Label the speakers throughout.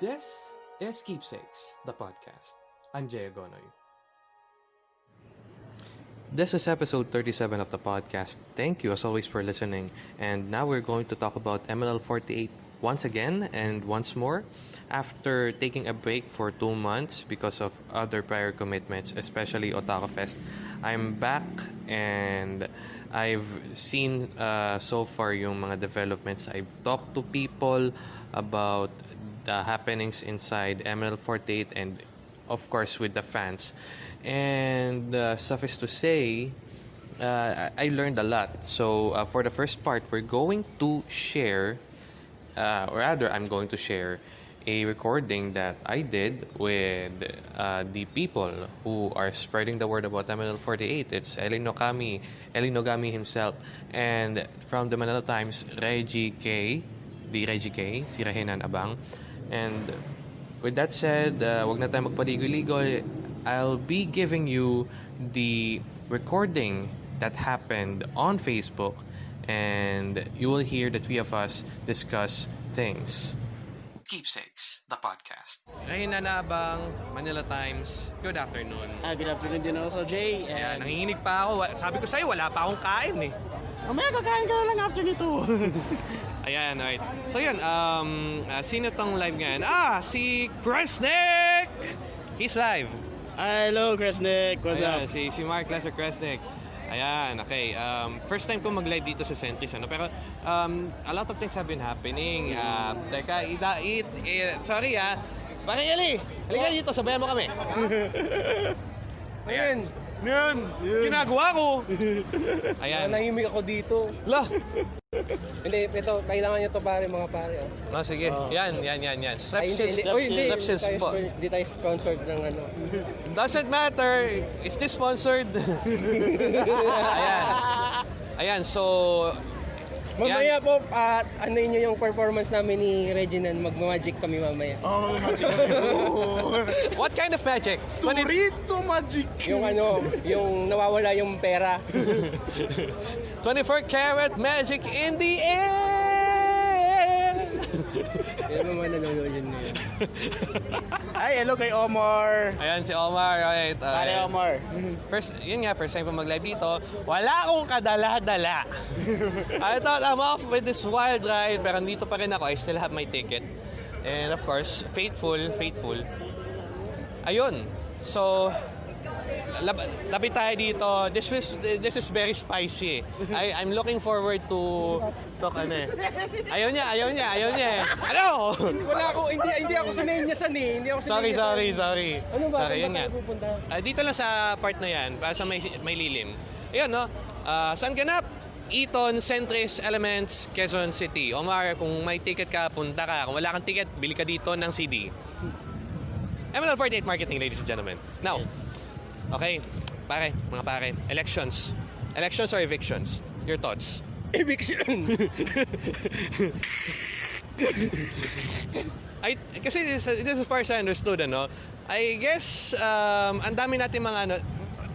Speaker 1: This is Keepsakes, the podcast. I'm Jay Agonoy. This is episode 37 of the podcast. Thank you as always for listening. And now we're going to talk about MLL48 once again and once more. After taking a break for two months because of other prior commitments, especially Otaku Fest, I'm back and I've seen uh, so far yung mga developments. I've talked to people about the happenings inside ML48 and of course with the fans. And uh, suffice to say, uh, I learned a lot. So uh, for the first part, we're going to share, uh, or rather, I'm going to share a recording that I did with uh, the people who are spreading the word about ML48. It's Eli Nogami, Eli Nogami himself, and from the Manila Times, Reggie K, the Reggie K, si Rehinan Abang. And with that said, uh, wag na tayo magpaligoy-ligoy. I'll be giving you the recording that happened on Facebook and you will hear the three of us discuss things. Keepsakes, the podcast. Rahina Nabang, Manila Times. Good afternoon.
Speaker 2: Ah, good afternoon din also, Jay. And
Speaker 1: nanginginig pa ako. Sabi ko sa'yo, wala pa akong kain eh.
Speaker 2: mamaya kakain ka na lang after nito.
Speaker 1: Ayan, right. So yun, um, uh, sino tong live ngayon? Ah, si Kresnik! He's live.
Speaker 2: Ah, Hello, Kresnik. What's
Speaker 1: Ayan,
Speaker 2: up?
Speaker 1: si, si Mark Lesser Kresnik. Ayan, okay. Um, first time ko mag-live dito sa Centris, ano? Pero um, a lot of things have been happening. Uh, teka, ida, it, eh, sorry ah. Bakit Eli? Halika dito, sabayan mo kami. Ayan. Yan, ginagawa ko. Ayan.
Speaker 3: Nahimik ako dito.
Speaker 1: La.
Speaker 3: Hindi, ito, kailangan nyo to pare, mga pare. Oh.
Speaker 1: Ah, sige. Yan, yan, yan, yan.
Speaker 3: Ay,
Speaker 1: Strepsils.
Speaker 3: hindi, Hindi
Speaker 1: po.
Speaker 3: hindi tayo sponsored ng ano.
Speaker 1: Doesn't matter. Is this sponsored? Ayan. Ayan, so...
Speaker 3: Mamaya po, at ano nyo yung performance namin ni Reginald, magmamagic kami mamaya.
Speaker 2: Oh, magic.
Speaker 1: What kind of magic?
Speaker 2: Storito magic.
Speaker 3: Yung ano, yung nawawala yung pera.
Speaker 1: 24 karat magic in the air!
Speaker 3: Yan naman nanonood yun ngayon.
Speaker 2: Ay, hello kay Omar.
Speaker 1: Ayan si Omar, right? Uh,
Speaker 2: Pare Omar.
Speaker 1: First, yun nga, first time ko mag-live dito. Wala akong kadala-dala. I thought I'm off with this wild ride, pero nandito pa rin ako. I still have my ticket. And of course, faithful, faithful. Ayun. So, lab labit tayo dito. This is this is very spicy. I I'm looking forward to talk ano eh. Ayaw niya, ayaw niya, ayaw niya. eh. Ano?
Speaker 3: Wala ako, hindi, hindi ako sanay niya san eh. Hindi ako sanay
Speaker 1: sorry,
Speaker 3: niya
Speaker 1: sorry,
Speaker 3: san.
Speaker 1: sorry.
Speaker 3: Ano ba?
Speaker 1: Sorry, yun nga. Ah, dito lang sa part na yan, para sa may, may lilim. Ayun, no? Ah, saan ganap? Eton, Centris, Elements, Quezon City. Omar, kung may ticket ka, punta ka. Kung wala kang ticket, bili ka dito ng CD. ML48 Marketing, ladies and gentlemen. Now, okay, pare, mga pare, elections. Elections or evictions? Your thoughts?
Speaker 3: Eviction!
Speaker 1: I, kasi this, this as far as I understood, ano, I guess, um, ang dami natin mga, ano,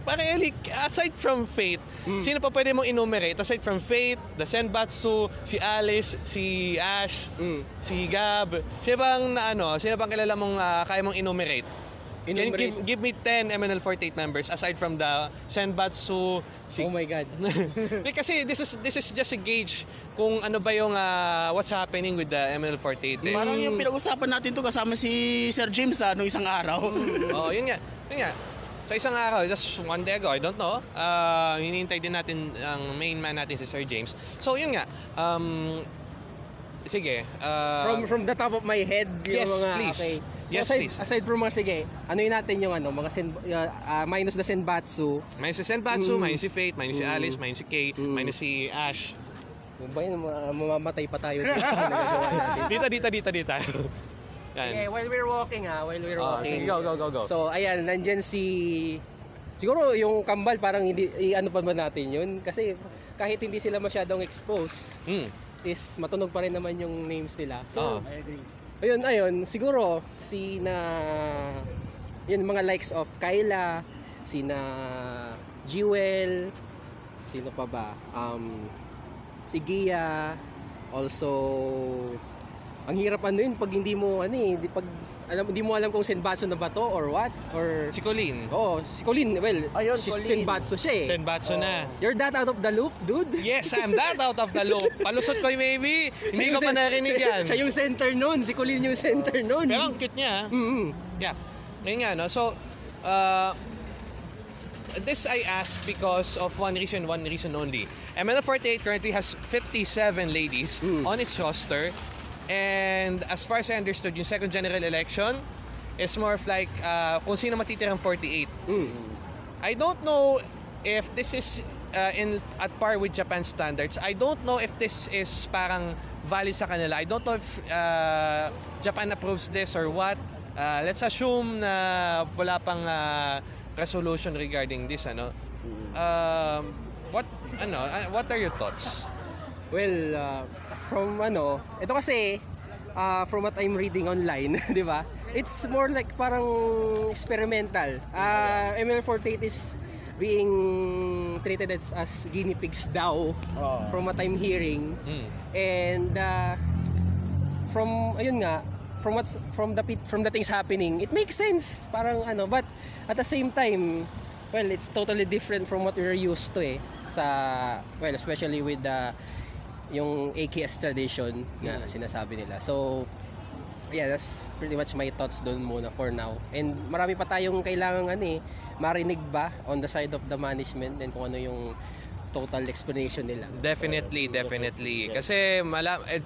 Speaker 1: parang Eli, aside from Fate, sino pa pwede mong enumerate? Aside from Fate, the Senbatsu, si Alice, si Ash,
Speaker 3: Mm.
Speaker 1: si Gab, sino bang, na, ano, sino bang kilala mong uh, kaya mong enumerate? Can you give, give me 10 MNL48 members aside from the Senbatsu, si
Speaker 3: Oh my God.
Speaker 1: Kasi this is this is just a gauge kung ano ba yung ah, what's happening with the ML48. Eh.
Speaker 2: Parang yung pinag-usapan natin to kasama si Sir James ah, nung isang araw.
Speaker 1: Oo, yun nga. Yun nga. Sa isang araw, just one day ago, I don't know, uh, hinihintay din natin ang main man natin si Sir James. So, yun nga. Um, sige. Uh,
Speaker 3: from from the top of my head yung
Speaker 1: Yes,
Speaker 3: mga
Speaker 1: please.
Speaker 3: okay. So
Speaker 1: Yes,
Speaker 3: aside,
Speaker 1: please.
Speaker 3: aside from mga sige, ano yun natin yung ano, mga sen, uh, uh, minus the Senbatsu.
Speaker 1: minus si Senbatsu,
Speaker 3: Mm.
Speaker 1: minus si Fate, minus si
Speaker 3: Mm.
Speaker 1: Alice, minus si Kay,
Speaker 3: Mm.
Speaker 1: minus si Ash.
Speaker 3: Yung ba yun, mamamatay pa tayo dito. natin.
Speaker 1: Dito, dito, dito, dito.
Speaker 3: Okay,
Speaker 1: Yan.
Speaker 3: while we're walking ha, while we're
Speaker 1: Oh,
Speaker 3: walking.
Speaker 1: sige, go, go, go, go.
Speaker 3: So, ayan, nandyan si... Siguro yung kambal parang hindi i-ano pa ba natin yun kasi kahit hindi sila masyadong expose
Speaker 1: Mm.
Speaker 3: Is matunog pa rin naman yung names nila. So,
Speaker 2: I agree.
Speaker 3: ayun, ayun, siguro si na yun mga likes of Kyla, si na Jewel, sino pa ba? Um si Gia, also ang hirap ano yun pag hindi mo ano eh, di, pag alam hindi mo alam kung Senbatsu na ba to or what or
Speaker 1: Si Colleen.
Speaker 3: Oh, si Colin, well,
Speaker 2: Ayun,
Speaker 3: si
Speaker 2: Colin.
Speaker 3: Senbatsu siya eh.
Speaker 1: Senbatsu na.
Speaker 3: You're that out of the loop, dude.
Speaker 1: Yes, I'm that out of the loop. Palusot ko yung maybe. Hindi ko pa narinig
Speaker 3: siya,
Speaker 1: yan.
Speaker 3: Siya yung center nun. Si Colin yung center nun.
Speaker 1: Pero ang cute niya. ah.
Speaker 3: Mm-hmm.
Speaker 1: Yeah. Ngayon nga, no? So, uh, this I asked because of one reason, one reason only. ML48 currently has 57 ladies
Speaker 3: Mm.
Speaker 1: on its roster. And as far as I understood, yung second general election is more of like uh, kung sino matitirang 48.
Speaker 3: Mm.
Speaker 1: I don't know if this is uh, in at par with Japan standards. I don't know if this is parang valid sa kanila. I don't know if uh, Japan approves this or what. Uh, let's assume na wala pang uh, resolution regarding this ano. Um, what ano uh, what are your thoughts?
Speaker 3: Well, uh, from ano, ito kasi, uh, from what I'm reading online, di ba? It's more like parang experimental. Uh, ML48 is being treated as, as guinea pigs daw
Speaker 2: Oh.
Speaker 3: from what I'm hearing.
Speaker 1: Mm.
Speaker 3: And uh, from ayun nga, from what's from the from the things happening, it makes sense. Parang ano, but at the same time, well, it's totally different from what we're used to eh sa well, especially with the yung AKS tradition na sinasabi nila. So yeah, that's pretty much my thoughts doon muna for now. And marami pa tayong kailangan ano eh, marinig ba on the side of the management and kung ano yung total explanation nila.
Speaker 1: Definitely, definitely. Kasi mala eh,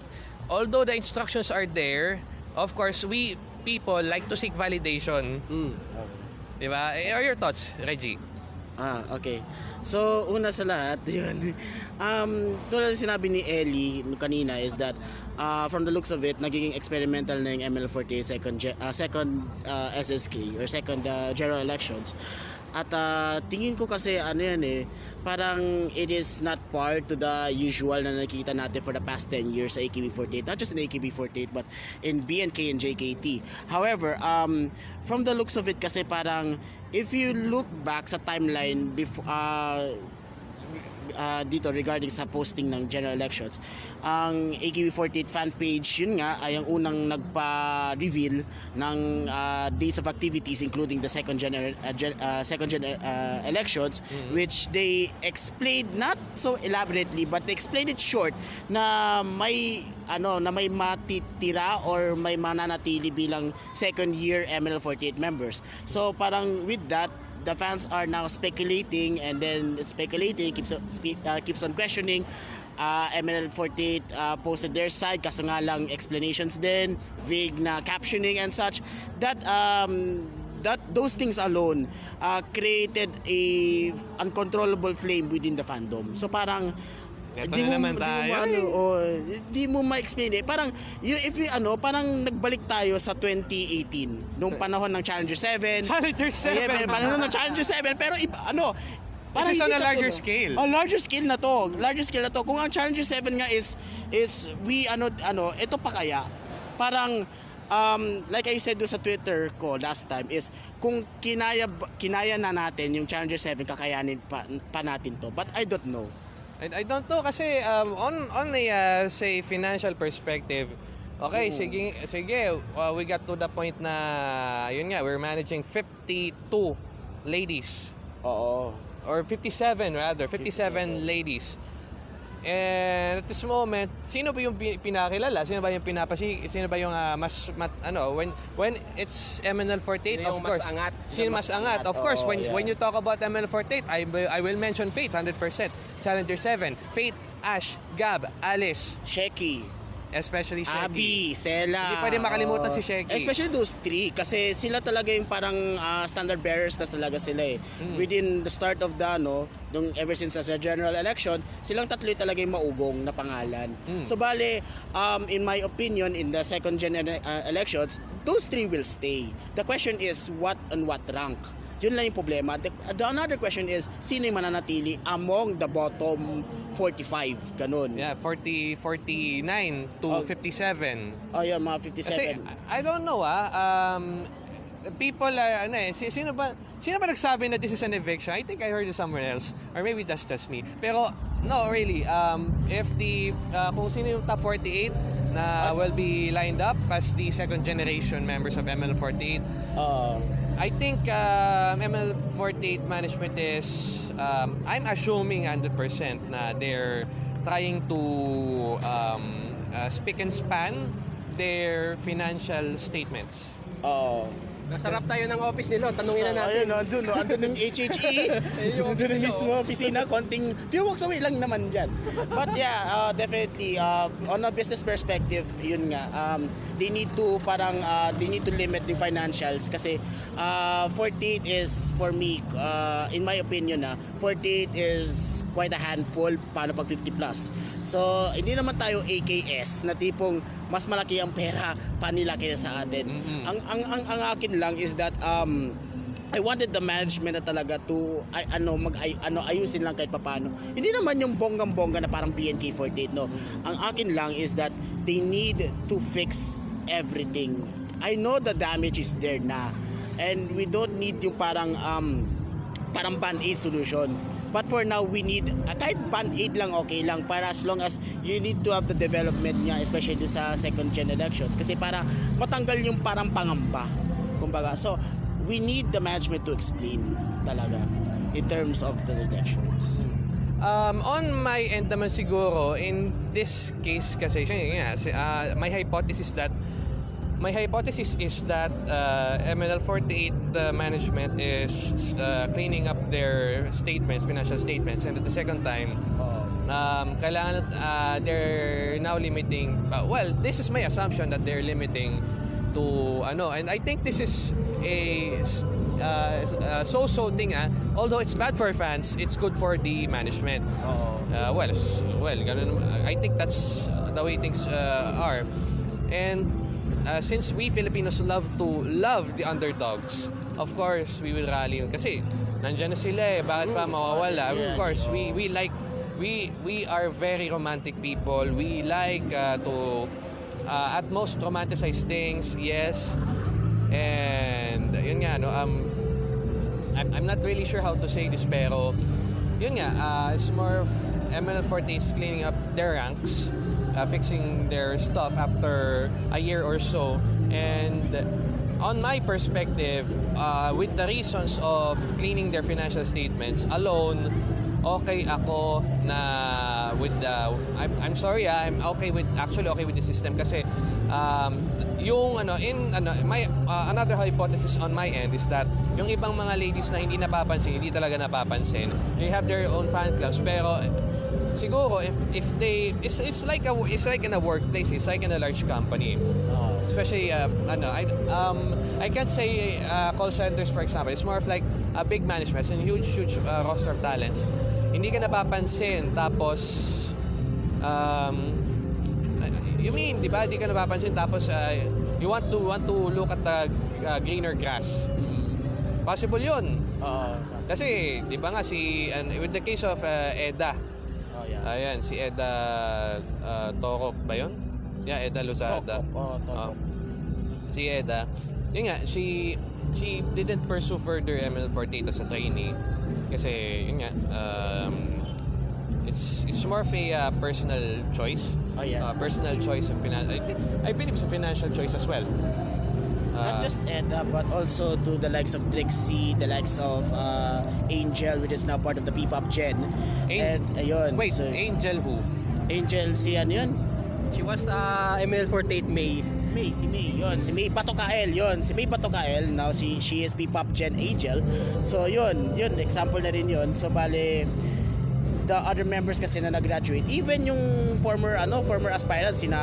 Speaker 1: although the instructions are there, of course we people like to seek validation.
Speaker 3: Mm.
Speaker 1: Di ba? Eh, Are your thoughts, Reggie?
Speaker 2: Ah, okay. So, una sa lahat, yun. Um, tulad sinabi ni Ellie kanina is that uh, from the looks of it, nagiging experimental na yung ML48 second, uh, second uh, SSK or second uh, general elections. At uh, tingin ko kasi ano yan eh, parang it is not part to the usual na nakikita natin for the past 10 years sa AKB48. Not just in AKB48 but in BNK and JKT. However, um, from the looks of it kasi parang if you look back sa timeline before uh, uh, dito regarding sa posting ng general elections ang AKB48 fan page yun nga ay ang unang nagpa-reveal ng uh, dates of activities including the second general uh, gen- uh, second gen uh, elections
Speaker 1: Mhm.
Speaker 2: which they explained not so elaborately but they explained it short na may ano na may matitira or may mananatili bilang second year ML48 members so parang with that the fans are now speculating and then speculating keeps on, uh, keeps on questioning uh, ML48 uh, posted their side kaso nga lang explanations din vague na captioning and such that um that those things alone uh, created a uncontrollable flame within the fandom. So parang
Speaker 1: Ito
Speaker 2: di
Speaker 1: na
Speaker 2: mo,
Speaker 1: naman
Speaker 2: di mo
Speaker 1: tayo.
Speaker 2: ano,
Speaker 1: eh.
Speaker 2: oh, di mo ma-explain eh. Parang, you, if you, ano, parang nagbalik tayo sa 2018. Nung panahon ng Challenger 7.
Speaker 1: Challenger 7!
Speaker 2: Yeah, pero panahon ng Challenger 7. Pero, iba, ano, parang
Speaker 1: This is on a larger
Speaker 2: katulad-
Speaker 1: scale.
Speaker 2: Oh, larger scale na to. Larger scale na to. Kung ang Challenger 7 nga is, is we, ano, ano, ito pa kaya. Parang, um, like I said do sa Twitter ko last time is kung kinaya kinaya na natin yung Challenger 7 kakayanin pa, pa natin to but I don't know
Speaker 1: I, I don't know kasi um, on on a uh, say financial perspective okay
Speaker 2: Oo.
Speaker 1: sige sige uh, we got to the point na yun nga we're managing 52 ladies
Speaker 2: oo
Speaker 1: or 57 rather 57,
Speaker 2: 57.
Speaker 1: ladies and at this moment sino ba yung pi- pinakilala sino ba yung pinapasi sino ba yung uh, mas mat, ano when when it's MNL48
Speaker 3: Sino
Speaker 1: of
Speaker 3: mas
Speaker 1: course
Speaker 3: angat?
Speaker 1: Sino mas angat? Of course,
Speaker 2: Oo,
Speaker 1: when
Speaker 2: yeah.
Speaker 1: when you talk about ML48, I I will mention Fate 100%. Challenger 7, Fate, Ash, Gab, Alice,
Speaker 2: Sheki
Speaker 1: especially Shaggy.
Speaker 2: Abi, Sela.
Speaker 1: Hindi pwede makalimutan si Sheki.
Speaker 2: Especially those three kasi sila talaga yung parang ah, standard bearers na talaga sila eh.
Speaker 1: Mm.
Speaker 2: Within the start of the ano, nung ever since sa general election, silang tatlo yung talaga yung maugong na pangalan.
Speaker 1: Mm.
Speaker 2: So bale, um, in my opinion, in the second gen uh, elections, those three will stay. The question is what on what rank? Yun lang yung problema. The, the another question is, sino yung mananatili among the bottom 45? Ganun.
Speaker 1: Yeah, 40 49 to
Speaker 2: Oh.
Speaker 1: 57.
Speaker 2: Oh, yeah, mga 57.
Speaker 1: Kasi I don't know ah um people are ano eh si- sino ba sino ba nagsabi na this is an eviction? I think I heard it somewhere else or maybe that's just me. Pero no really um if the uh, kung sino yung top 48 na will be lined up as the second generation members of ML48.
Speaker 2: Oo.
Speaker 1: I think um, ML48 management is, um, I'm assuming 100% na they're trying to um, uh, speak and span their financial statements.
Speaker 2: Oo.
Speaker 3: Nasarap tayo ng office nila. Tanungin na natin.
Speaker 2: Ayun, andun, no, andun yung HHE.
Speaker 3: Yung
Speaker 2: andun
Speaker 3: office
Speaker 2: na
Speaker 3: nila,
Speaker 2: mismo,
Speaker 3: oh.
Speaker 2: opisina, konting few walks away lang naman dyan. But yeah, uh, definitely, uh, on a business perspective, yun nga, um, they need to parang, uh, they need to limit the financials kasi uh, 48 is, for me, uh, in my opinion, uh, 48 is quite a handful, paano pag 50 plus. So, hindi naman tayo AKS na tipong mas malaki ang pera pa nila kaysa sa atin.
Speaker 1: Mhm.
Speaker 2: Ang, ang, ang, ang akin lang is that um, I wanted the management na talaga to ay, ano mag ay, ano ayusin lang kahit papaano. Hindi naman yung bonggang-bongga na parang BNK48 no. Ang akin lang is that they need to fix everything. I know the damage is there na and we don't need yung parang um parang band-aid solution. But for now, we need, uh, kahit band-aid lang okay lang para as long as you need to have the development niya, especially sa second gen elections. Kasi para matanggal yung parang pangamba. Kumbaga, so we need the management to explain talaga in terms of the elections.
Speaker 1: Um, on my end naman siguro, in this case kasi, yun nga, si- uh, my hypothesis that my hypothesis is that uh, MNL48 uh, management is uh, cleaning up their statements, financial statements, and at the second time, um, kailangan uh, they're now limiting. Uh, well, this is my assumption that they're limiting to ano, and I think this is a uh, uh, so-so thing. Ah. Although it's bad for fans, it's good for the management. Uh, well, well, ganun, I think that's uh, the way things uh, are. And uh, since we Filipinos love to love the underdogs, of course we will rally. Kasi nandiyan na sila eh, bakit pa mawawala?
Speaker 2: Yeah.
Speaker 1: Of course, we we like we we are very romantic people. We like uh, to uh, at most romanticize things, yes. And yun nga no, um I'm, I'm not really sure how to say this pero yun nga, uh, it's more of ML40 is cleaning up their ranks, uh, fixing their stuff after a year or so. And on my perspective, uh, with the reasons of cleaning their financial statements alone, okay ako na with the I'm, I'm sorry ah, I'm okay with actually okay with the system kasi um, yung ano in ano my uh, another hypothesis on my end is that yung ibang mga ladies na hindi napapansin hindi talaga napapansin they have their own fan clubs. Pero siguro if if they it's it's like a it's like in a workplace it's like in a large company especially uh, ano I um I can't say uh, call centers for example. It's more of like a big management it's a huge huge uh, roster of talents. Hindi ka napapansin tapos um you mean di ba? Di ka napapansin tapos uh, you want to want to look at the uh, greener grass. Possible yun.
Speaker 2: Oo.
Speaker 1: kasi di ba nga si and with the case of uh, Eda
Speaker 2: Oh, yeah.
Speaker 1: ayan si Eda uh, Toro ba yun yeah Eda Lozada
Speaker 2: Oo,
Speaker 1: Oh.
Speaker 2: toko.
Speaker 1: si Eda, yun nga, she she didn't pursue further ML48 as a trainee kasi yun nga um, it's it's more of a uh, personal choice
Speaker 2: Oh, yes.
Speaker 1: uh, personal choice of finan I think I believe it's a financial choice as well
Speaker 2: Not
Speaker 1: Uh,
Speaker 2: just Edda, but also to the likes of Trixie, the likes of uh, Angel, which is now part of the P-pop gen.
Speaker 1: An-
Speaker 2: and ayun,
Speaker 1: wait
Speaker 2: so,
Speaker 1: Angel who
Speaker 2: Angel, si ano yun?
Speaker 3: She was uh, ML48 May.
Speaker 2: May, si May, yun. Si May Batokael, yun. Si May Batokael, now si, she is P-pop gen Angel. So yun, yun, example na rin yun. So bale, the other members kasi na nag-graduate, even yung former, ano, former aspirants, sina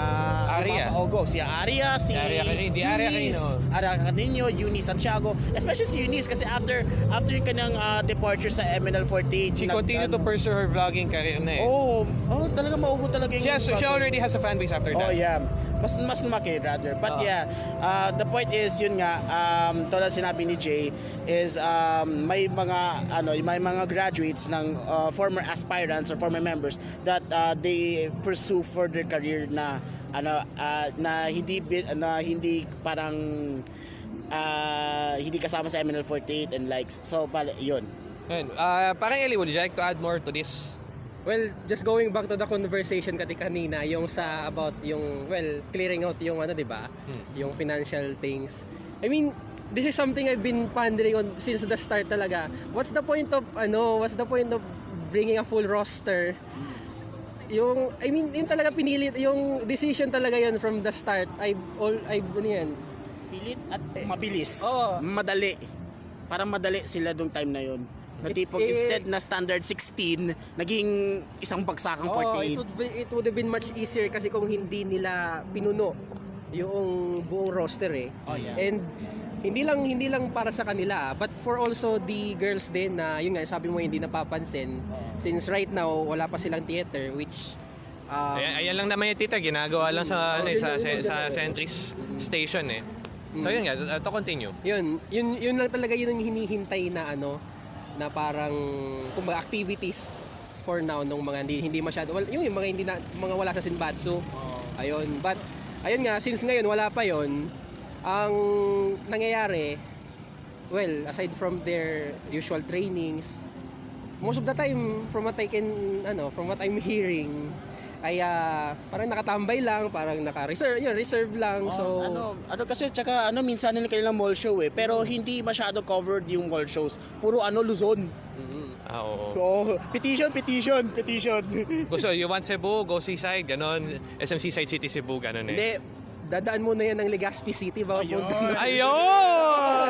Speaker 1: Aria.
Speaker 2: Ogo, si Aria, si
Speaker 1: Aria Carino, di Aria Carino.
Speaker 2: Aria Carino, Eunice Santiago, especially si Eunice kasi after after yung kanyang uh, departure sa MNL48,
Speaker 1: she
Speaker 2: nag-
Speaker 1: continued to pursue her vlogging career na eh
Speaker 2: Oh, oh, talaga maugo talaga yung
Speaker 1: she, has, she already has a fan base after
Speaker 2: Oh
Speaker 1: that
Speaker 2: yeah. Mas mas lumaki rather. But
Speaker 1: Oo.
Speaker 2: yeah, uh, the point is yun nga um tulad sinabi ni Jay is um may mga ano, may mga graduates ng uh, former aspirants or former members that uh, they pursue further career na ano uh, na hindi na hindi parang uh, hindi kasama sa MNL48 and likes. So pala yun.
Speaker 1: Ayun, uh, parang Eli would you like to add more to this
Speaker 3: Well, just going back to the conversation kati kanina, yung sa about yung well, clearing out yung ano, 'di ba?
Speaker 1: Hmm.
Speaker 3: Yung financial things. I mean, this is something I've been pondering on since the start talaga. What's the point of ano, what's the point of bringing a full roster? Yung I mean, yun talaga pinilit yung decision talaga yun from the start. I all I ano yan.
Speaker 2: Pilit at mabilis.
Speaker 3: Oo.
Speaker 2: Madali. Para madali sila dong time na yon. Na
Speaker 3: It-
Speaker 2: tipong
Speaker 3: eh,
Speaker 2: instead na standard 16, naging isang bagsakang
Speaker 3: Oh,
Speaker 2: 48.
Speaker 3: it would be, it would have been much easier kasi kung hindi nila pinuno yung buong roster eh.
Speaker 2: Oh, yeah.
Speaker 3: And hindi lang hindi lang para sa kanila, but for also the girls din na yun nga sabi mo hindi napapansin since right now wala pa silang theater which um,
Speaker 1: Ayan, ayan lang naman yung tita, ginagawa lang sa, ano, eh, sa,
Speaker 3: yun,
Speaker 1: sa,
Speaker 3: yun,
Speaker 1: sa
Speaker 3: yun.
Speaker 1: Sentry's station eh. So yun nga, uh, to continue.
Speaker 3: yun, yun yun lang talaga yun ang hinihintay na ano na parang kumbaga activities for now nung mga hindi, hindi masyado well, yung, yung mga hindi na, mga wala sa Sinbatsu
Speaker 2: Oh.
Speaker 3: Ayun, but ayun nga since ngayon wala pa 'yon, ang nangyayari well, aside from their usual trainings, most of the time from what I can ano, from what I'm hearing ay ah, parang nakatambay lang, parang naka-reserve, yun, reserve lang.
Speaker 2: Oh,
Speaker 3: so
Speaker 2: ano, ano kasi tsaka ano minsan nila kanilang mall show eh, pero hindi masyado covered yung mall shows. Puro ano Luzon.
Speaker 3: Mhm.
Speaker 1: Ah, oo.
Speaker 2: So, petition, petition, petition.
Speaker 1: Gusto, you want Cebu, go seaside, ganon. SM Seaside City Cebu, ganon eh.
Speaker 3: Hindi, dadaan muna yan ng Legazpi City bago
Speaker 2: Ayun.
Speaker 1: Ayun!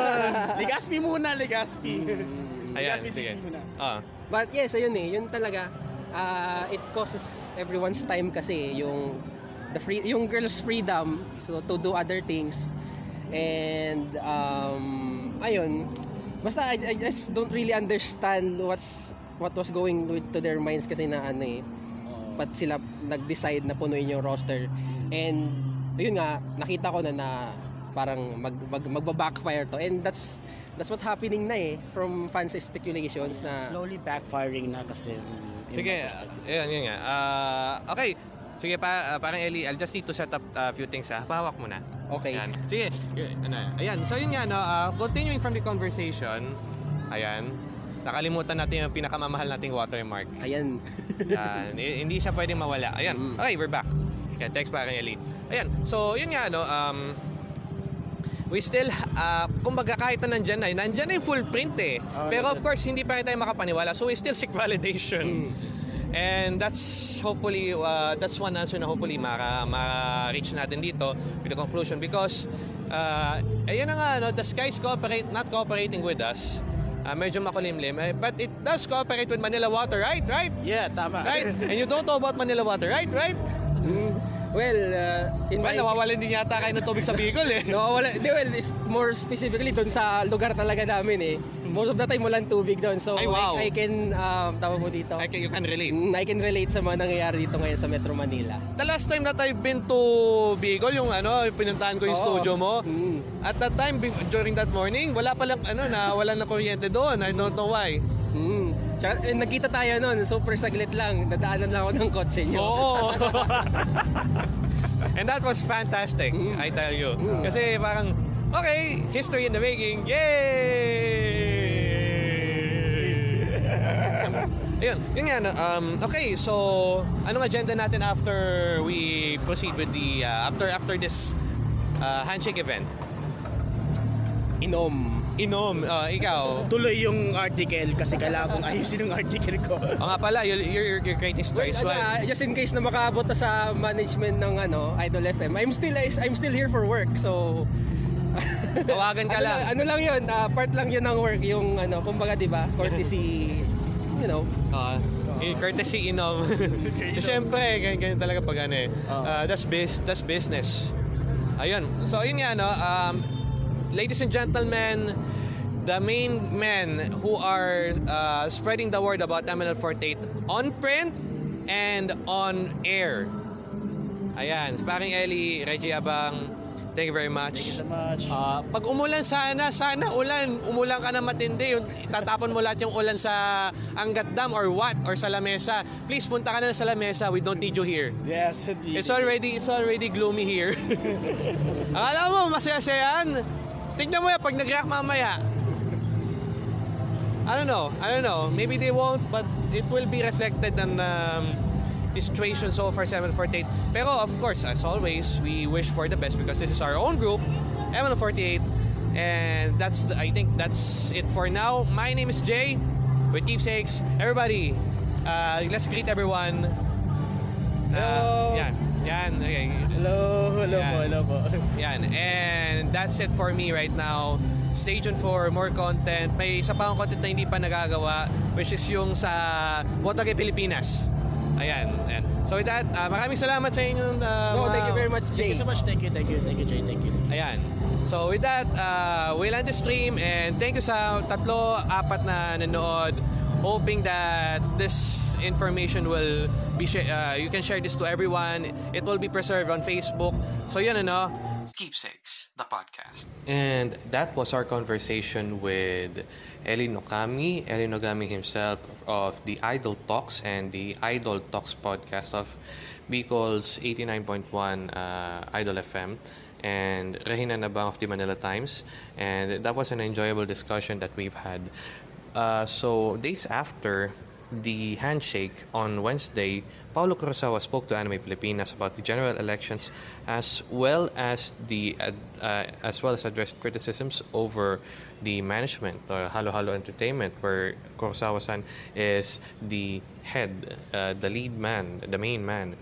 Speaker 2: Legaspi muna, Legaspi.
Speaker 3: Mm.
Speaker 1: Ayan,
Speaker 2: Legaspi
Speaker 1: sige. Ah,
Speaker 3: But yes, ayun eh, yun talaga. ah, it causes everyone's time kasi yung the free yung girls freedom so to do other things and um ayun basta I, I just don't really understand what's what was going with to their minds kasi na ano eh ba't sila nag-decide na punuin yung roster and yun nga nakita ko na na parang mag, mag magba-backfire to and that's that's what's happening na eh from fans speculations na
Speaker 2: Slowly backfiring na kasi.
Speaker 1: sige, ayun, yun nga. Ah, okay, sige pa, ah, parang Ellie, I'll just need to set up a few things ha. Pahawak mo na.
Speaker 3: okay
Speaker 1: Ayan. Sige, ano, ayan. So yun nga, no, ah, continuing from the conversation, ayan, nakalimutan natin yung pinakamamahal nating watermark.
Speaker 3: ayan
Speaker 1: Yan, hi- hindi siya pwedeng mawala. Ayan,
Speaker 3: Mm.
Speaker 1: okay, we're back. Yan, text pa kay Ellie. Ayan, so yun nga, no, um, we still, uh, kumbaga kahit na nandyan na, nandyan na yung full print eh.
Speaker 2: Oh,
Speaker 1: Pero of course, hindi pa rin tayo makapaniwala. So we still seek validation.
Speaker 3: Mm.
Speaker 1: And that's hopefully, uh, that's one answer na hopefully maka, maka-reach natin dito with the conclusion because, uh, ayun na nga, no, the skies cooperate, not cooperating with us. Uh, medyo makulimlim. Eh, but it does cooperate with Manila Water, right? Right?
Speaker 2: Yeah, tama.
Speaker 1: Right? And you don't know about Manila Water, right? Right?
Speaker 3: Mm. Well uh, in
Speaker 1: Well,
Speaker 3: my
Speaker 1: nawawalan din yata kayo ng tubig sa Bicol eh.
Speaker 3: No, wala. Di, well, is more specifically doon sa lugar talaga namin eh. Most of the time walang tubig doon. So
Speaker 1: Ay, wow.
Speaker 3: I, I can um tawag mo dito.
Speaker 1: I can, you can relate.
Speaker 3: Mm, I can relate sa mga nangyayari dito ngayon sa Metro Manila.
Speaker 1: The last time that I've been to Bicol, yung ano, pinuntahan ko yung
Speaker 3: Oo.
Speaker 1: studio mo.
Speaker 3: Mm.
Speaker 1: At that time, during that morning, wala palang, ano, na, wala na kuryente doon. I don't know why.
Speaker 3: Tsaka, eh, nagkita tayo noon, super saglit lang. Dadaanan lang ako ng kotse niyo.
Speaker 1: Oo. And that was fantastic,
Speaker 3: Mm.
Speaker 1: I tell you.
Speaker 3: Mm.
Speaker 1: Kasi parang, okay, history in the making. Yay! Ayun, yun nga, no, um, okay, so, anong agenda natin after we proceed with the, uh, after after this uh, handshake event?
Speaker 3: Inom.
Speaker 1: Inom, uh, ikaw.
Speaker 2: Tuloy yung article kasi kailangan kong ayusin yung article ko.
Speaker 1: O nga pala, you're, you're, you're creating
Speaker 3: Well,
Speaker 1: stories.
Speaker 3: ano, just in case na makaabot na sa management ng ano, Idol FM. I'm still I'm still here for work. So
Speaker 1: Tawagan ka
Speaker 3: ano
Speaker 1: lang.
Speaker 3: ano lang 'yun, ah, part lang 'yun ng work yung ano, kumbaga 'di ba, courtesy you know.
Speaker 1: Uh, courtesy inom. Siyempre, ganyan, ganyan talaga pag ano eh. Uh, that's, bis- that's business. Ayun. So, yun nga, no? Um, ladies and gentlemen, the main men who are uh, spreading the word about MNL48 on print and on air. Ayan. Sparring Ellie, Reggie Abang, thank you very much.
Speaker 2: Thank you so much.
Speaker 1: Ah, pag umulan sana, sana ulan, umulan ka na matindi, yung tatapon mo lahat yung ulan sa Angat Dam or what or sa Lamesa. Please punta ka na sa Lamesa. We don't need you here.
Speaker 2: yes, indeed.
Speaker 1: It's already it's already gloomy here. Akala mo masaya-saya yan. Tignan mo yan pag nag-react mamaya. I don't know. I don't know. Maybe they won't, but it will be reflected on um, the situation so far 748. Pero of course, as always, we wish for the best because this is our own group, ML48. And that's the, I think that's it for now. My name is Jay with Keepsakes. Everybody, uh, let's greet everyone. Uh,
Speaker 3: Hello.
Speaker 1: yan. Yan. Okay.
Speaker 2: Hello, hello
Speaker 1: Yan.
Speaker 2: po, hello po.
Speaker 1: Yan. And that's it for me right now. Stay tuned for more content. May isa pa akong content na hindi pa nagagawa, which is yung sa Botage Pilipinas. Ayan. ayan. So with that, uh, maraming salamat sa inyong uh,
Speaker 3: No, thank you very much,
Speaker 2: Thank
Speaker 3: Jay.
Speaker 2: you so much. Thank you, thank you, thank you, Jay. Thank you.
Speaker 1: Ayan. So with that, uh, we'll end the stream and thank you sa tatlo, apat na nanood. Hoping that this information will be uh, you can share this to everyone. It will be preserved on Facebook. So yun ano, Keepsakes, the podcast. And that was our conversation with Eli Nokami, Eli Nogami himself of the Idol Talks and the Idol Talks podcast of Bicol's 89.1 uh, Idol FM and Regina Nabang of the Manila Times. And that was an enjoyable discussion that we've had. Uh, so, days after the handshake on Wednesday, Paulo Kurosawa spoke to Anime Pilipinas about the general elections as well as the uh, as well as addressed criticisms over the management or Halo Halo Entertainment, where Kurosawa-san is the head, uh, the lead man, the main man.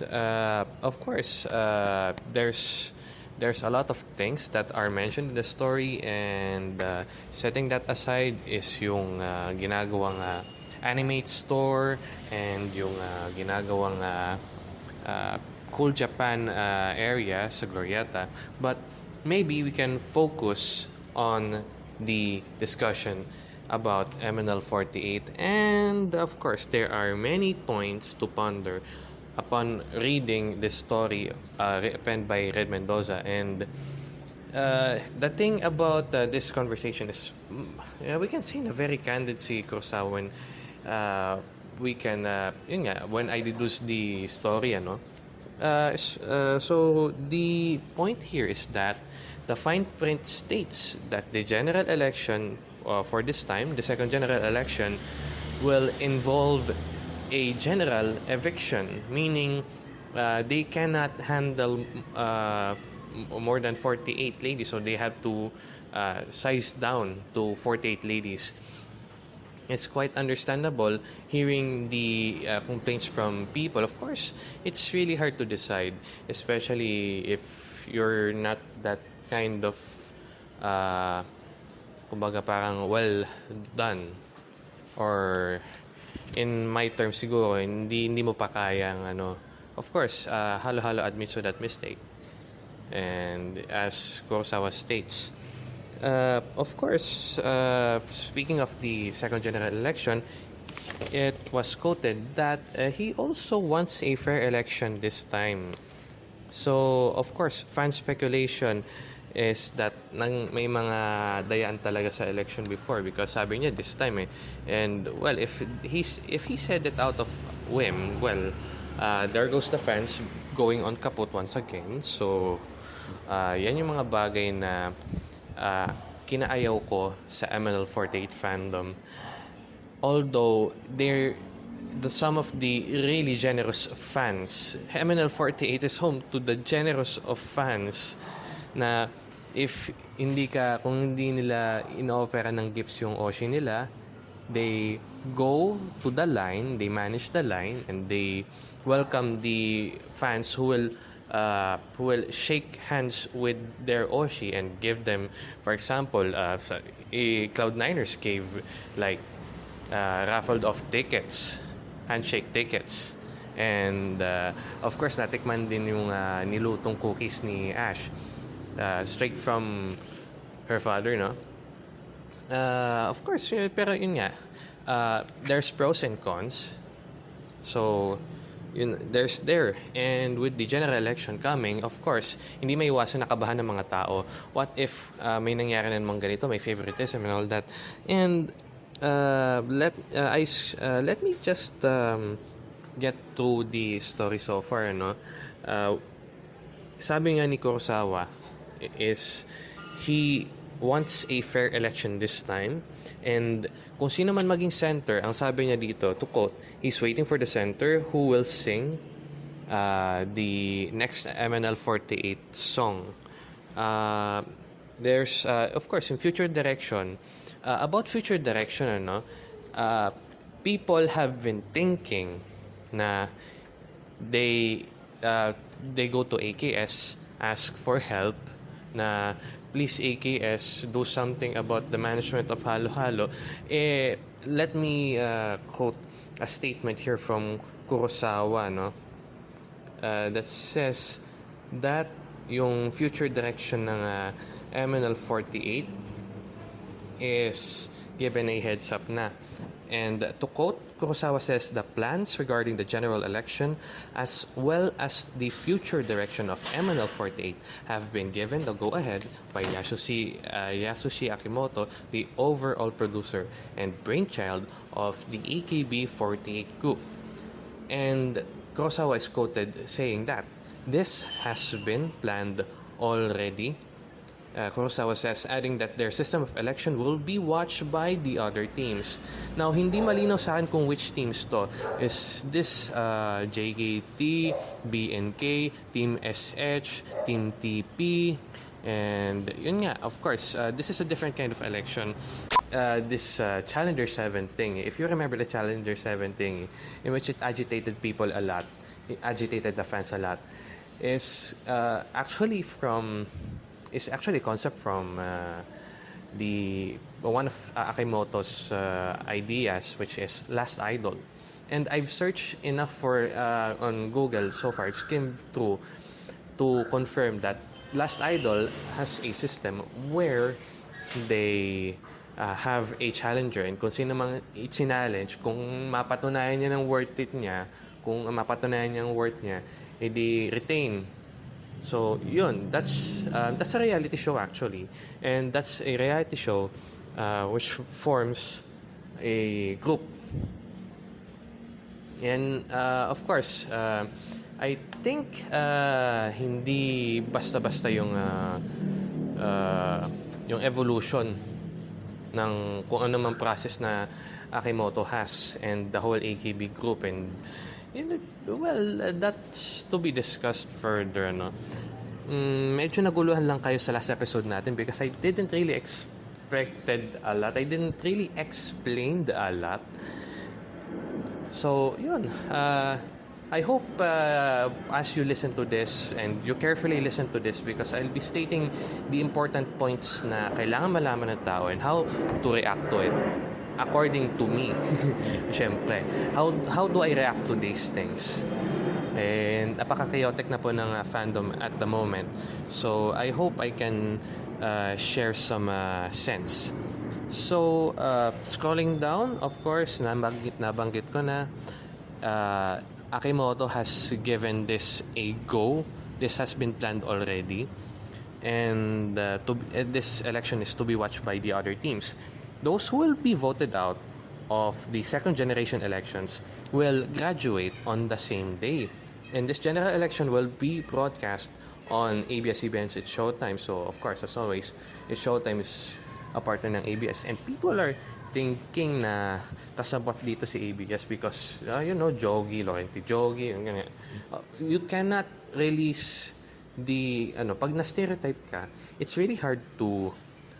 Speaker 1: Uh, of course, uh, there's there's a lot of things that are mentioned in the story and uh, setting that aside is yung uh, ginagawang uh, animate store and yung uh, ginagawang uh, uh, Cool Japan uh, area sa Glorieta. But maybe we can focus on the discussion about MNL48 and of course there are many points to ponder upon reading this story uh, penned by Red Mendoza and uh, the thing about uh, this conversation is yeah, we can see in a very candid si Kurosawa when uh, we can uh, yun nga, when I deduce the story ano uh, uh, so the point here is that the fine print states that the general election uh, for this time the second general election will involve a general eviction, meaning uh, they cannot handle uh, more than 48 ladies, so they have to uh, size down to 48 ladies. It's quite understandable hearing the uh, complaints from people. Of course, it's really hard to decide, especially if you're not that kind of, uh, kumbaga parang well done or in my terms siguro hindi hindi mo pa kayang ano of course uh, halo halo admits to that mistake. And as Kurosawa states uh, of course uh, speaking of the second general election it was quoted that uh, he also wants a fair election this time. So of course fan speculation is that nang may mga dayaan talaga sa election before because sabi niya this time eh. And well if he's if he said it out of whim well uh, there goes the fans going on kaput once again. So uh, yan yung mga bagay na uh, kinaayaw ko sa ML48 fandom. Although they're the some of the really generous fans MNL48 is home to the generous of fans na if hindi ka kung hindi nila inoofera ng gifts yung Oshi nila they go to the line they manage the line and they welcome the fans who will uh, who will shake hands with their Oshi and give them for example uh, eh, Cloud9ers gave like uh, raffled off tickets, handshake tickets. And uh, of course, natikman din yung uh, nilutong cookies ni Ash. Uh, straight from her father, no? Uh, of course, yun- pero yun nga, uh, there's pros and cons. So, yun, there's there. And with the general election coming, of course, hindi may iwasan nakabahan ng mga tao. What if uh, may nangyari na namang ganito, may favoritism and all that. And uh, let uh, I uh, let me just um, get to the story so far, no? Uh, sabi nga ni Kurosawa is he wants a fair election this time. And kung sino man maging center, ang sabi niya dito, to quote, he's waiting for the center who will sing uh, the next MNL 48 song. Uh, there's, uh, of course, in future direction, uh, about future direction, ano, uh, people have been thinking na they uh, they go to AKS ask for help na please AKS do something about the management of Halo Halo eh let me uh, quote a statement here from Kurosawa no uh, that says that yung future direction ng uh, MNL 48 is given a heads up na. And to quote, Kurosawa says the plans regarding the general election as well as the future direction of MNL 48 have been given the go-ahead by Yasushi, uh, Yasushi Akimoto, the overall producer and brainchild of the AKB 48 group. And Kurosawa is quoted saying that this has been planned already. Uh, Kurosawa says, adding that their system of election will be watched by the other teams. Now, hindi malinaw sa akin kung which teams to. Is this uh, JKT, BNK, Team SH, Team TP, and yun nga, of course, uh, this is a different kind of election. Uh, this uh, Challenger 7 thing, if you remember the Challenger 7 thing, in which it agitated people a lot, it agitated the fans a lot, is uh, actually from is actually a concept from uh, the one of uh, Akimoto's uh, ideas, which is Last Idol. And I've searched enough for uh, on Google so far. I've skimmed through to confirm that Last Idol has a system where they uh, have a challenger and kung sino mang i-challenge, kung mapatunayan niya ng worth it niya, kung mapatunayan niya ang worth niya, edi retain So, yun, that's uh, that's a reality show actually. And that's a reality show uh, which forms a group. And uh, of course, uh, I think uh, hindi basta-basta yung uh, uh, yung evolution ng kung ano man process na Akimoto has and the whole AKB group and well uh, that's to be discussed further no? Mm, medyo naguluhan lang kayo sa last episode natin because I didn't really expected a lot. I didn't really explain a lot. So yun uh, I hope uh, as you listen to this and you carefully listen to this because I'll be stating the important points na kailangan malaman ng tao and how to react to it according to me. Siyempre. How, how do I react to these things? And napaka-chaotic na po ng uh, fandom at the moment. So, I hope I can uh, share some uh, sense. So, uh, scrolling down, of course, nabanggit, nabanggit ko na uh, Akimoto has given this a go. This has been planned already. And uh, to, uh, this election is to be watched by the other teams. Those who will be voted out of the second generation elections will graduate on the same day. And this general election will be broadcast on ABS-CBN's It's Showtime. So, of course, as always, It's Showtime is a partner ng ABS. And people are thinking na kasabot dito si ABS because, uh, you know, Jogi, Laurenti Jogi, ganyan. Uh, you cannot release the, ano, pag na-stereotype ka, it's really hard to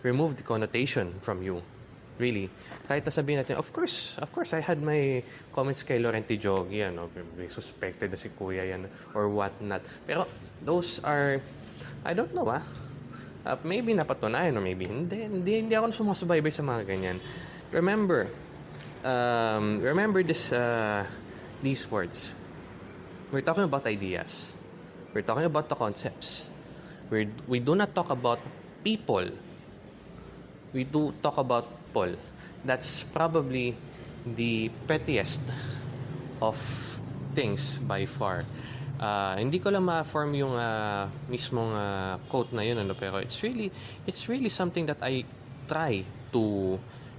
Speaker 1: remove the connotation from you. Really. Kahit nasabihin natin, of course, of course, I had my comments kay Laurenti Jogi, ano, suspected na si Kuya yan, or what not. Pero, those are, I don't know ah, Uh, maybe napatunayan or maybe hindi. Hindi, hindi ako sumasubaybay sa mga ganyan. Remember, um, remember this, uh, these words. We're talking about ideas. We're talking about the concepts. We're, we do not talk about people. We do talk about people. That's probably the pettiest of things by far. Ah, hindi ko lang ma-form yung ah, mismong ah, quote na yun ano pero it's really it's really something that I try to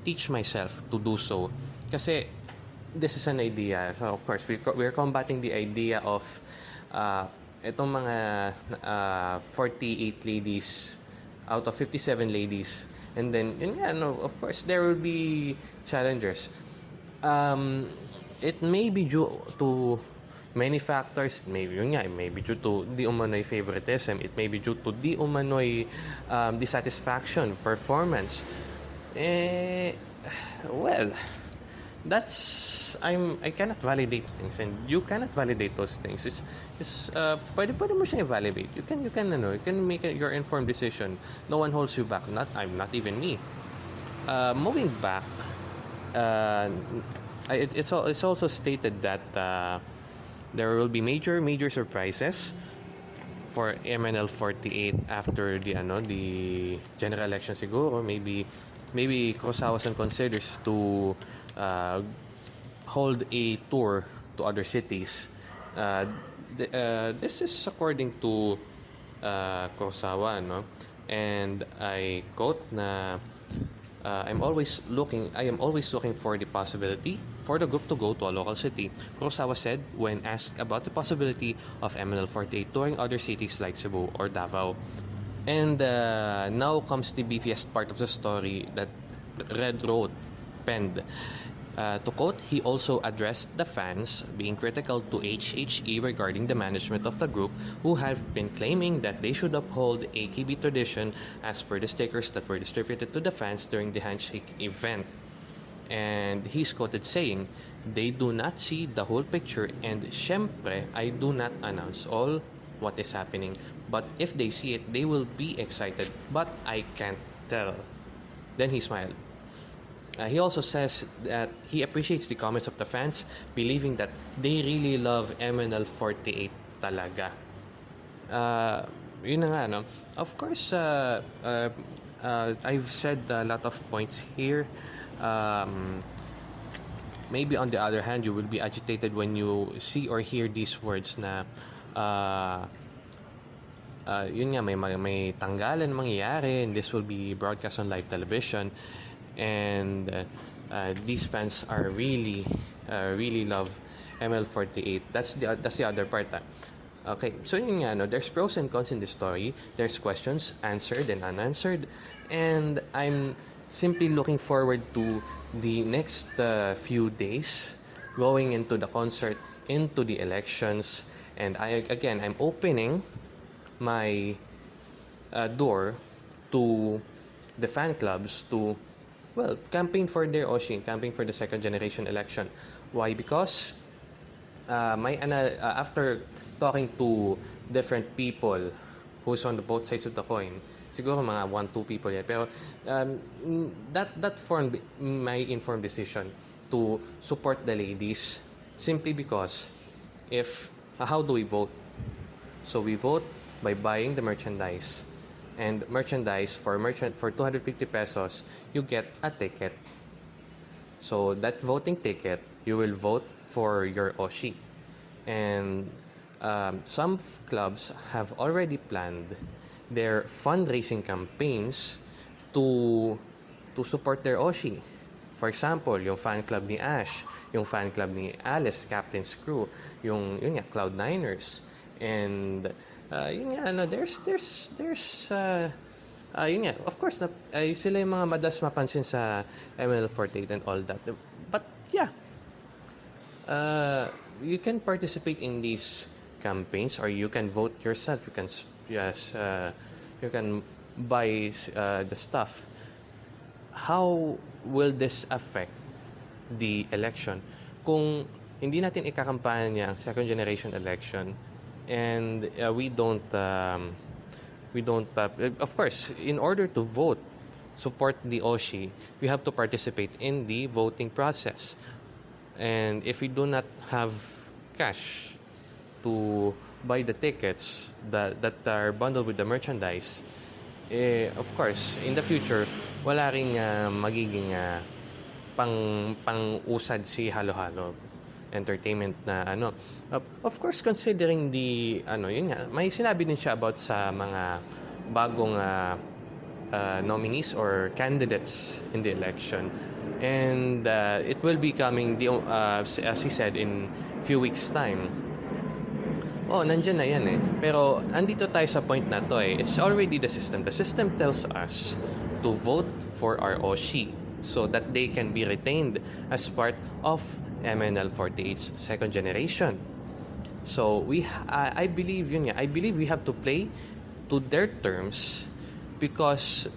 Speaker 1: teach myself to do so kasi this is an idea so of course we we're combating the idea of uh, itong mga ah, 48 ladies out of 57 ladies. And then, yun nga, no, of course, there will be challengers. Um, it may be due to many factors. Maybe yun nga, it may be due to di umano'y favoritism. It may be due to di umano'y um, dissatisfaction, performance. Eh, well, that's I'm I cannot validate things and you cannot validate those things. It's, it's uh, pwede, pwede mo siya evaluate. You can you can ano, you can make your informed decision. No one holds you back. Not I'm not even me. Uh, moving back, uh, it, it's it's also stated that uh, there will be major major surprises for MNL 48 after the ano the general election siguro maybe maybe Kurosawa-san considers to uh, hold a tour to other cities uh, th- uh, this is according to uh, Kurosawa no and I quote na uh, I'm always looking I am always looking for the possibility for the group to go to a local city. Kurosawa said when asked about the possibility of MNL48 touring other cities like Cebu or Davao. And uh, now comes the beefiest part of the story that Red wrote, penned. Uh, to quote, he also addressed the fans being critical to HHE regarding the management of the group who have been claiming that they should uphold AKB tradition as per the stickers that were distributed to the fans during the handshake event. And he's quoted saying, They do not see the whole picture and syempre, I do not announce all what is happening. But if they see it, they will be excited. But I can't tell. Then he smiled. Uh, he also says that he appreciates the comments of the fans, believing that they really love MNL48 talaga. Uh, yun na nga, no? Of course, uh, uh, uh, I've said a lot of points here. Um, maybe on the other hand, you will be agitated when you see or hear these words na uh, uh, yun nga, may, may, tanggalan mangyayari and this will be broadcast on live television and uh, these fans are really, uh, really love ML48. That's the, that's the other part. ah. Okay, so yun nga, no, there's pros and cons in this story. There's questions answered and unanswered. And I'm simply looking forward to the next uh, few days going into the concert, into the elections. And I again, I'm opening my uh, door to the fan clubs to well campaign for their Oshin, campaign for the second generation election. Why? Because uh, my ana- uh, after talking to different people who's on the both sides of the coin, siguro mga one two people yan. Pero um, that that formed my informed decision to support the ladies simply because if uh, how do we vote? So we vote by buying the merchandise. And merchandise for merchant for 250 pesos, you get a ticket. So that voting ticket, you will vote for your Oshi. And um, some clubs have already planned their fundraising campaigns to to support their Oshi. For example, yung fan club ni Ash, yung fan club ni Alice, Captain's Crew, yung yun nga Cloud9ers. And uh, yun nga ano, there's there's there's uh, uh, yun nga, of course, na, ay, sila yung mga madalas mapansin sa ML48 and all that. But yeah, uh, you can participate in these campaigns or you can vote yourself. You can yes, uh, you can buy uh, the stuff. How will this affect the election? Kung hindi natin ikakampanya ang second generation election and uh, we don't um, we don't uh, of course in order to vote support the OSHI we have to participate in the voting process. And if we do not have cash to buy the tickets that, that are bundled with the merchandise, eh, of course, in the future, wala ring ah, magiging ah, pang pang-usad si halo-halo entertainment na ano of, of course considering the ano yun nga may sinabi din siya about sa mga bagong ah, uh, nominees or candidates in the election. And uh, it will be coming, the, uh, as he said, in few weeks' time. oh, nandyan na yan eh. Pero, andito tayo sa point na to eh. It's already the system. The system tells us to vote for our OSHI so that they can be retained as part of MNL 48's second generation. So, we, I I believe, yun nga, I believe we have to play to their terms because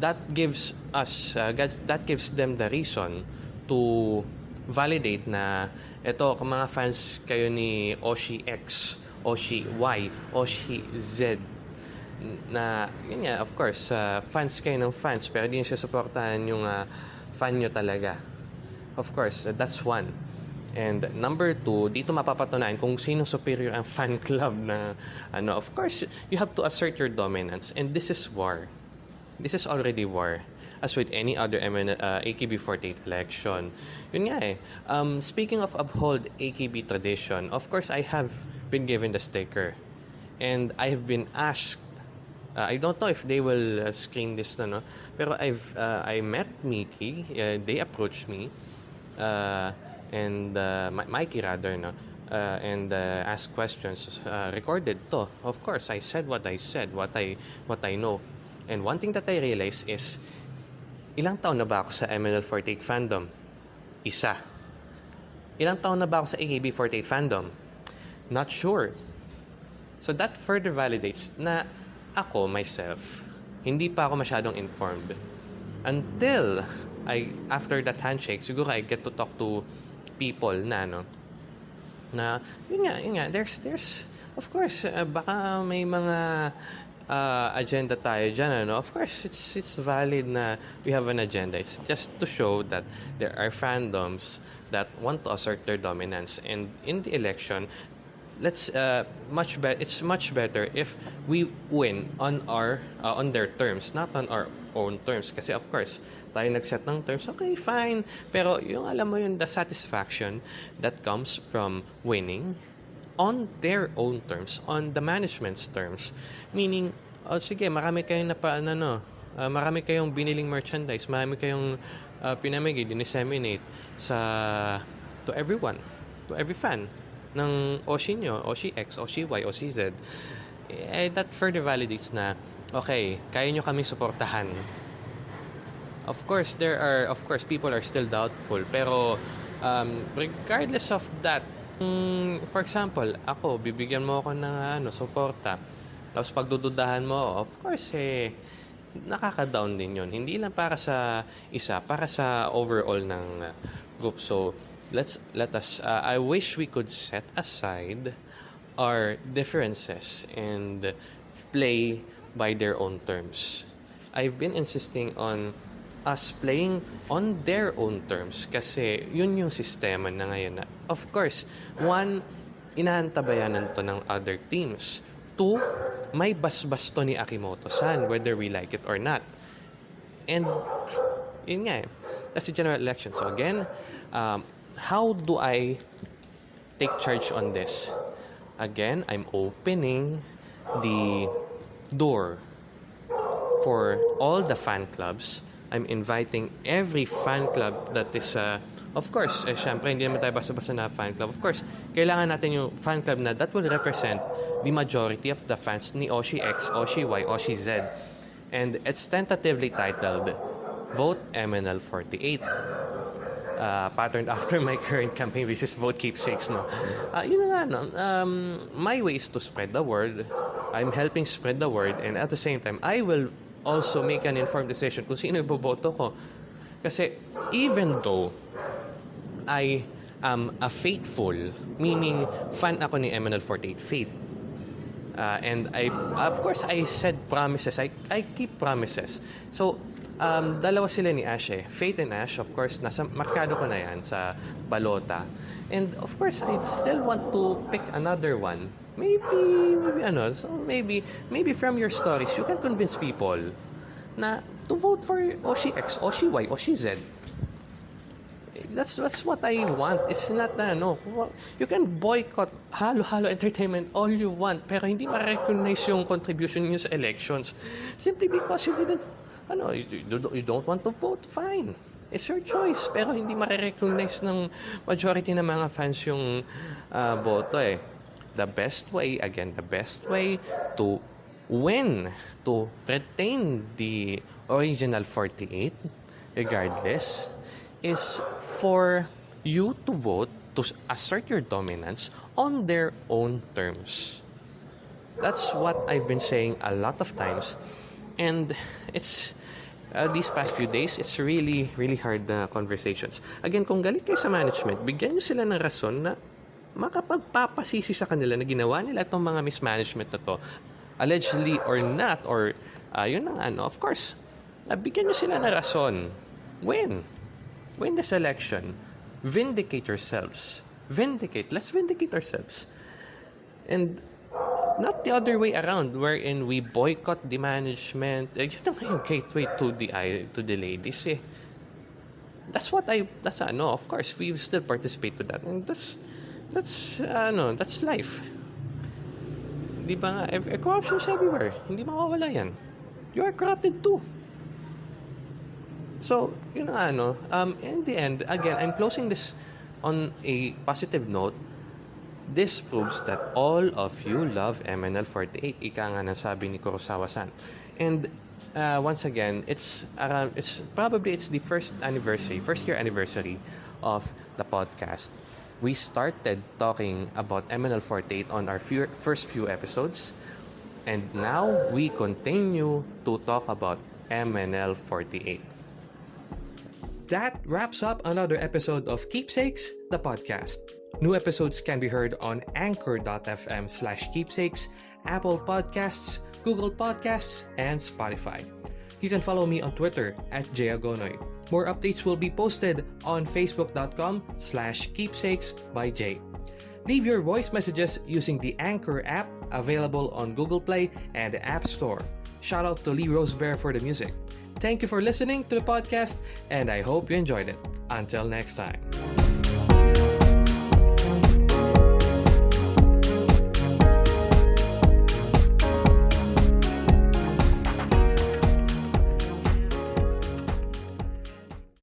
Speaker 1: that gives us, uh, that gives them the reason to validate na ito, kung mga fans kayo ni Oshi X, Oshi Y, Oshi Z, na, yun nga, of course, uh, fans kayo ng fans, pero di nyo suportahan yung uh, fan nyo talaga. Of course, uh, that's one. And number two, dito mapapatunayan kung sino superior ang fan club na ano. Of course, you have to assert your dominance. And this is war. This is already war. As with any other MN, uh, AKB48 election. Yun nga eh. Um, speaking of uphold AKB tradition, of course, I have been given the sticker. And I have been asked Uh, I don't know if they will uh, screen this na, no? Pero I've, uh, I met Mickey. Uh, they approached me. Uh, and uh, Mi- Mikey rather, no? Uh, and uh, asked questions. Uh, recorded to. Of course, I said what I said, what I, what I know. And one thing that I realized is, ilang taon na ba ako sa MNL48 fandom? Isa. Ilang taon na ba ako sa AKB48 fandom? Not sure. So that further validates na ako, myself, hindi pa ako masyadong informed. Until I, after that handshake, siguro I get to talk to people na, no, na, yun nga, yun nga, there's, there's, of course, uh, baka may mga uh, agenda tayo dyan, ano? Of course, it's, it's valid na we have an agenda. It's just to show that there are fandoms that want to assert their dominance. And in the election, let's uh, much better it's much better if we win on our uh, on their terms not on our own terms. Kasi of course tayo nag-set ng terms okay fine. Pero yung alam mo yung the satisfaction that comes from winning on their own terms on the management's terms. Meaning oh sige marami kayong napa ano no? Uh, marami kayong biniling merchandise marami kayong uh, pinamigay dinisseminate sa to everyone to every fan ng Oshi nyo, Oshi X, Oshi Y, Oshi Z, eh, that further validates na, okay, kaya nyo kaming suportahan. Of course, there are, of course, people are still doubtful, pero um, regardless of that, mm, for example, ako, bibigyan mo ako ng ano, suporta, tapos pagdududahan mo, of course, eh, nakaka-down din yon Hindi lang para sa isa, para sa overall ng uh, group. So, let's let us uh, I wish we could set aside our differences and play by their own terms. I've been insisting on us playing on their own terms kasi yun yung sistema na ngayon na of course one inaantabayanan to ng other teams. Two may basbas to ni Akimoto-san whether we like it or not. And yun nga eh that's the general election. So again um, how do I take charge on this? Again, I'm opening the door for all the fan clubs. I'm inviting every fan club that is, uh, of course, eh, syempre, hindi naman tayo basta-basta na fan club. Of course, kailangan natin yung fan club na that will represent the majority of the fans ni Oshi X, Oshi Y, Oshi Z. And it's tentatively titled Vote MNL 48 uh, patterned after my current campaign, which is vote keepsakes, no? Uh, yun nga? Um, my way is to spread the word. I'm helping spread the word, and at the same time, I will also make an informed decision kung sino iboboto ko. Kasi even though I am a faithful, meaning fan ako ni MNL48 Faith, Uh, and I, of course, I said promises. I, I keep promises. So, um, dalawa sila ni Ash eh. Faith and Ash, of course, nasa markado ko na yan sa balota. And of course, I still want to pick another one. Maybe, maybe ano, so maybe, maybe from your stories, you can convince people na to vote for Oshi X, Oshi Y, Oshi Z that's that's what I want. It's not na ano, you can boycott halo-halo entertainment all you want pero hindi ma-recognize yung contribution niyo sa elections simply because you didn't ano, you, you don't want to vote, fine. It's your choice. Pero hindi ma-recognize ng majority ng mga fans yung uh, boto eh. the best way, again, the best way to win, to retain the original 48, regardless, is for you to vote to assert your dominance on their own terms. That's what I've been saying a lot of times. And it's uh, these past few days, it's really, really hard na conversations. Again, kung galit kayo sa management, bigyan nyo sila ng rason na makapagpapasisi sa kanila na ginawa nila itong mga mismanagement na to. Allegedly or not, or uh, yun ang ano, of course, uh, bigyan nyo sila ng rason. Win. Win this election. Vindicate yourselves. Vindicate. Let's vindicate ourselves. And not the other way around wherein we boycott the management. Eh, yun ang yung gateway to the to the ladies eh. That's what I that's ano of course we still participate to that. And that's that's ano that's life. Di ba nga eh, eh, corruption's everywhere. Hindi mawawala yan. You are corrupted too. So yun ang ano um in the end again I'm closing this on a positive note This proves that all of you love MNL48. Ika nga nasabi ni Kurosawa-san. And uh, once again, it's around, it's probably it's the first anniversary, first year anniversary of the podcast. We started talking about MNL48 on our few, first few episodes. And now we continue to talk about MNL48. That wraps up another episode of Keepsakes, the podcast. New episodes can be heard on anchor.fm slash keepsakes, Apple Podcasts, Google Podcasts, and Spotify. You can follow me on Twitter at Jayagonoy. More updates will be posted on facebook.com slash keepsakes by Jay. Leave your voice messages using the Anchor app available on Google Play and the App Store. Shout out to Lee Rosebear for the music. Thank you for listening to the podcast, and I hope you enjoyed it. Until next time.